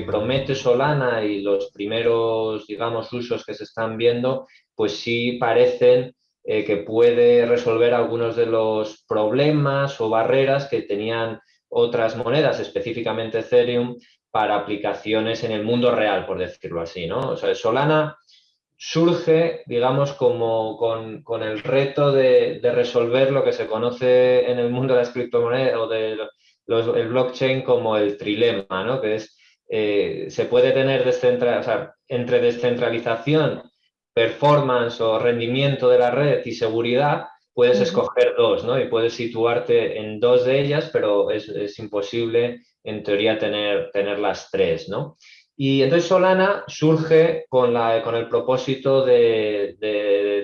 actualmente Solana y los primeros, digamos, usos que se están viendo, pues sí parecen eh, que puede resolver algunos de los problemas o barreras que tenían otras monedas, específicamente Ethereum, para aplicaciones en el mundo real, por decirlo así. ¿no? O sea, Solana surge, digamos, como con, el reto de, resolver lo que se conoce en el mundo de las criptomonedas o del blockchain como el trilema, ¿no? que es, eh, se puede tener entre descentralización performance o rendimiento de la red y seguridad, puedes escoger dos, ¿no? Y puedes situarte en dos de ellas, pero es, imposible, en teoría, tener, tener las tres, ¿no? Y entonces Solana surge con, la, con el propósito de,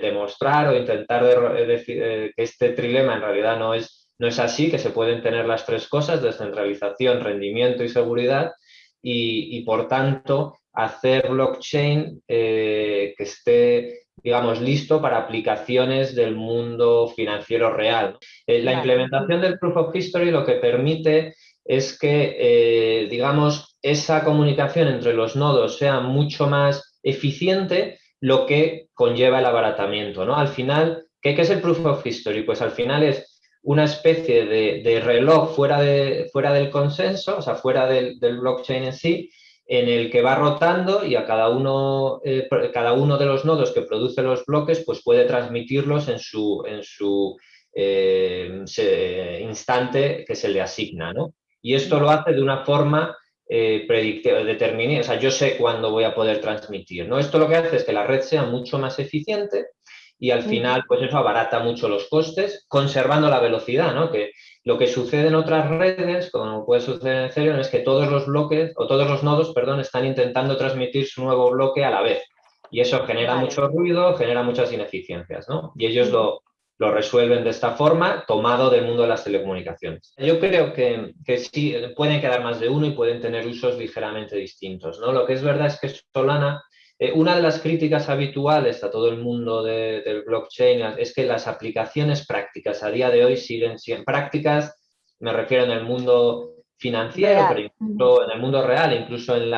demostrar o intentar decir eh, que este trilema en realidad no es, no es así, que se pueden tener las tres cosas, descentralización, rendimiento y seguridad, y, y por tanto hacer blockchain eh, que esté, digamos, listo para aplicaciones del mundo financiero real. Eh, la implementación del Proof of History lo que permite es que, eh, digamos, esa comunicación entre los nodos sea mucho más eficiente, lo que conlleva el abaratamiento. ¿no? Al final, ¿qué, es el Proof of History? Pues al final es una especie de, reloj fuera, de, fuera del consenso, o sea, fuera del, blockchain en sí, en el que va rotando y a cada uno, eh, cada uno de los nodos que produce los bloques pues puede transmitirlos en su, en su eh, instante que se le asigna. ¿no? Y esto lo hace de una forma eh, determinada, o sea, yo sé cuándo voy a poder transmitir. ¿no? Esto lo que hace es que la red sea mucho más eficiente y al final pues eso abarata mucho los costes, conservando la velocidad, ¿no? Que lo que sucede en otras redes, como puede suceder en Ethereum, es que todos los bloques, o todos los nodos, perdón, están intentando transmitir su nuevo bloque a la vez. Y eso genera mucho ruido, genera muchas ineficiencias, ¿no? Y ellos lo, lo resuelven de esta forma, tomado del mundo de las telecomunicaciones. Yo creo que, que, sí, pueden quedar más de uno y pueden tener usos ligeramente distintos, ¿no? Lo que es verdad es que Solana eh, una de las críticas habituales a todo el mundo del blockchain es que las aplicaciones prácticas a día de hoy siguen siendo prácticas, me refiero en el mundo financiero, pero incluso en el mundo real, incluso en,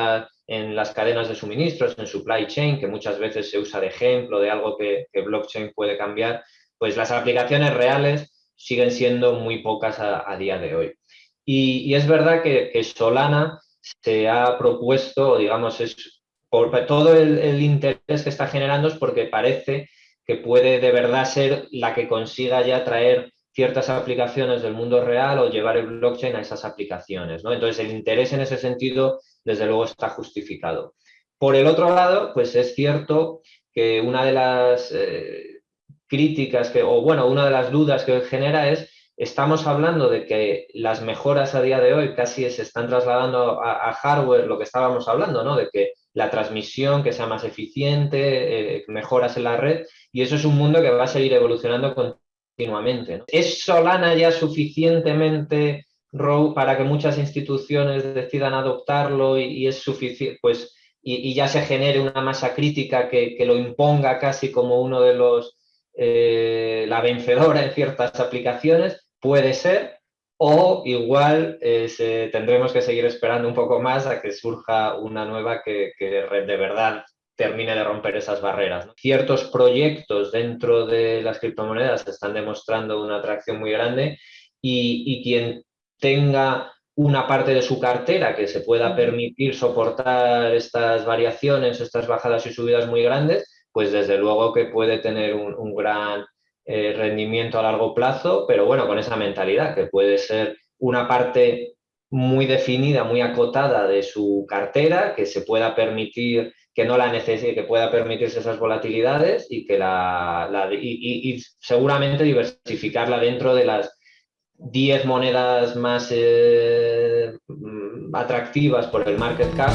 en las cadenas de suministros, en supply chain, que muchas veces se usa de ejemplo de algo que, blockchain puede cambiar, pues las aplicaciones reales siguen siendo muy pocas a, día de hoy. Y, es verdad que, que Solana se ha propuesto, digamos, es por todo el, interés que está generando es porque parece que puede de verdad ser la que consiga ya traer ciertas aplicaciones del mundo real o llevar el blockchain a esas aplicaciones. ¿no? Entonces, el interés en ese sentido, desde luego, está justificado. Por el otro lado, pues es cierto que una de las eh, críticas, que, o bueno, una de las dudas que genera es, estamos hablando de que las mejoras a día de hoy casi se están trasladando a, a hardware, lo que estábamos hablando, ¿no? De que la transmisión, que sea más eficiente, eh, mejoras en la red, y eso es un mundo que va a seguir evolucionando continuamente. ¿Es Solana ya suficientemente raw para que muchas instituciones decidan adoptarlo y, es suficiente, pues, y, ya se genere una masa crítica que, lo imponga casi como uno de los, eh, la vencedora en ciertas aplicaciones? Puede ser, o igual eh, tendremos que seguir esperando un poco más a que surja una nueva que, de verdad termine de romper esas barreras. Ciertos proyectos dentro de las criptomonedas están demostrando una atracción muy grande y, quien tenga una parte de su cartera que se pueda permitir soportar estas variaciones, estas bajadas y subidas muy grandes, pues desde luego que puede tener un gran eh, rendimiento a largo plazo, pero bueno, con esa mentalidad, que puede ser una parte muy definida, muy acotada de su cartera, que se pueda permitir, que no la necesite, que pueda permitirse esas volatilidades y que la, y, seguramente diversificarla dentro de las 10 monedas más eh, atractivas por el market cap.